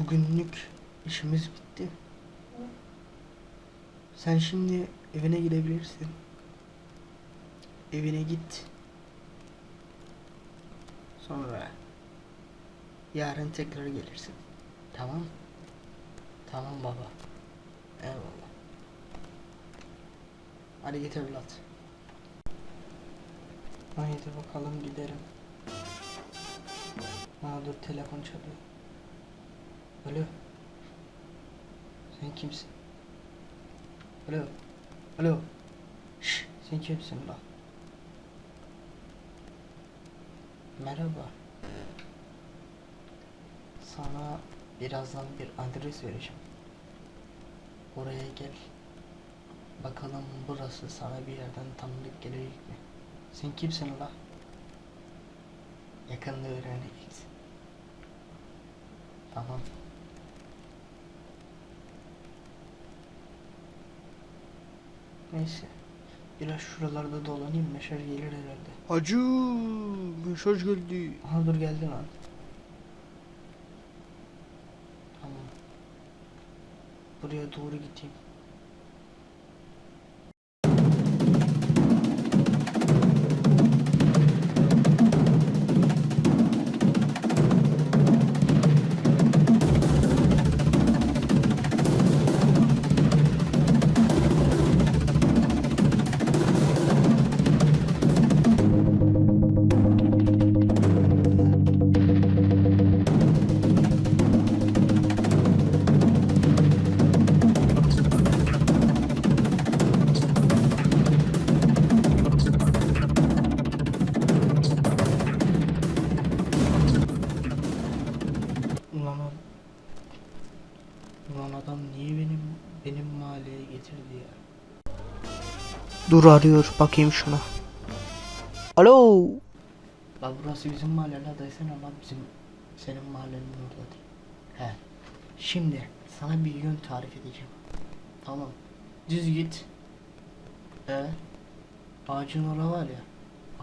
Bugünlük işimiz bitti. Sen şimdi evine gidebilirsin. Evine git. Sonra yarın tekrar gelirsin. Tamam? Tamam baba. Eyvallah. Hadi git evlat. Haydi bakalım gidelim. Aa dur telefon çalıyor. Alo. Sen kimsin? Alo. Alo. Şş, sen kimsin lan? Merhaba. Sana birazdan bir adres vereceğim. Oraya gel. Bakalım burası sana bir yerden tanıdık gelecek mi? Sen kimsin la? Yakında öğreneceksin. Tamam. Neyse. Biraz şuralarda dolanayım mesaj gelir herhalde. Hacı mesaj geldi. Aha dur geldi lan. Tamam. Buraya doğru gideyim. Benim mahalleye getirdi ya? Dur arıyor bakayım şuna. Alo. La burası bizim mahalle la desene bizim senin mahallenin orada değil. He. Şimdi sana bir yön tarif edeceğim. Tamam. Düz git. E ağacın orada var ya.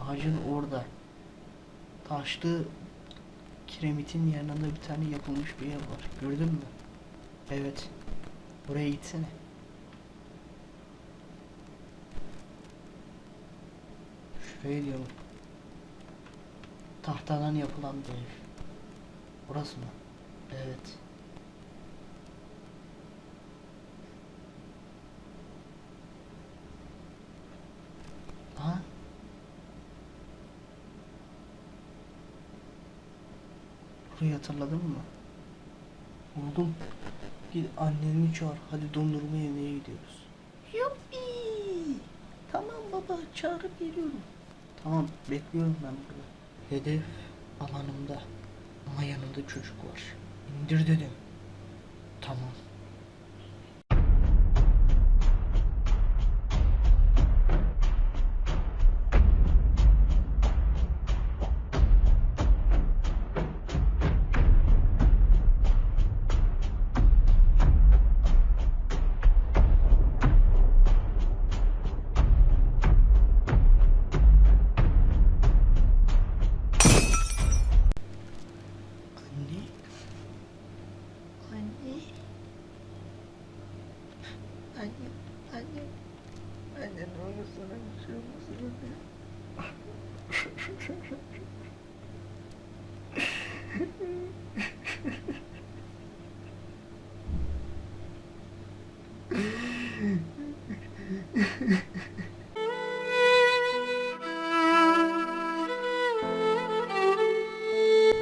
Ağacın orada. Taşlı kiremitin yanında bir tane yapılmış bir ev var. Gördün mü? Evet. Oraya gitsene. Şuraya diyorum. Tahtadan yapılan bir ev. Burası mı? Evet. Ha? Burayı hatırladın mı? Oğlum git anneni çağır. Hadi dondurma yemeye gidiyoruz. Yuppi. Tamam baba çağırıp geliyorum. Tamam bekliyorum ben burada. Hedef alanımda. Ama yanımda çocuk var. İndir dedim. Tamam.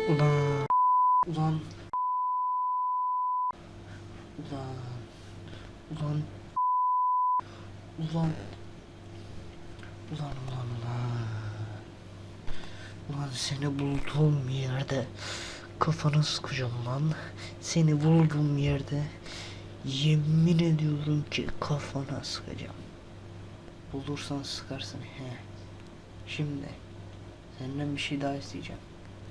Ulan. Ulan. Ulan. Ulan. Ulan ulan ulan. Ulan seni bulduğum yerde kafanı sıkacağım lan. Seni bulduğum yerde yemin ediyorum ki kafana sıkacağım. Bulursan sıkarsın he. Şimdi senden bir şey daha isteyeceğim.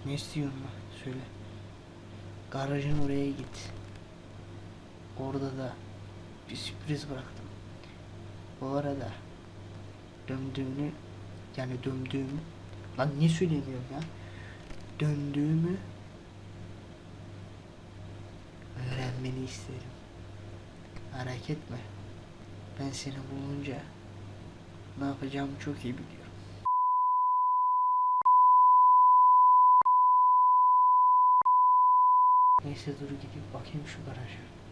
Ne istiyorsun lan? Söyle. Garajın oraya git. Orada da bir sürpriz bıraktım. Bu arada döndüğünü yani döndüğümü lan niye söylemiyorum ya? Döndüğümü Öğrenmeni isterim. Merak etme. Ben seni bulunca ne yapacağımı çok iyi biliyorum. Neyse dur gidip bakayım şu garaja.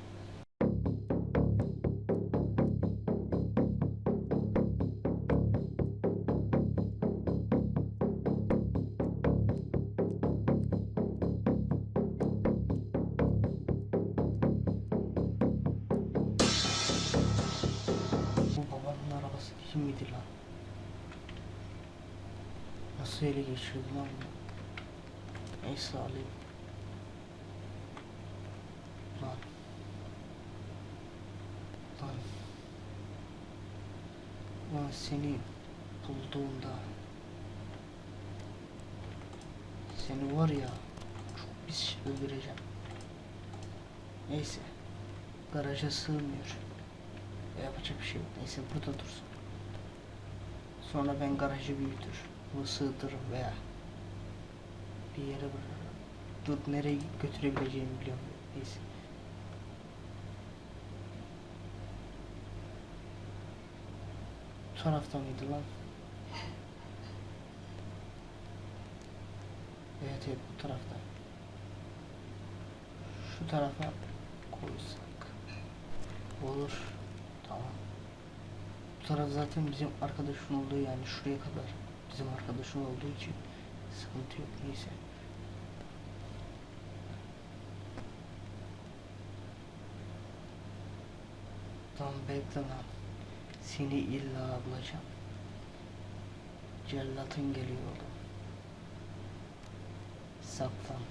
Değil miydi lan? Nasıl ele geçirdi lan bunu? Neyse alayım. Lan. Lan. Lan seni bulduğumda seni var ya çok pis öldüreceğim. Neyse. Garaja sığmıyor. Yapacak bir şey yok. Neyse burada dursun. Sonra ben garajı büyütür. Bunu sığdırırım veya bir yere bırakırım. Dur nereye götürebileceğimi biliyorum. Neyse. Bu tarafta mıydı lan? Evet evet bu tarafta. Şu tarafa Bu taraf zaten bizim arkadaşın olduğu yani şuraya kadar bizim arkadaşın olduğu için sıkıntı yok neyse. Tamam bekle lan. Seni illa bulacağım. Cellatın geliyor oğlum. Saklan.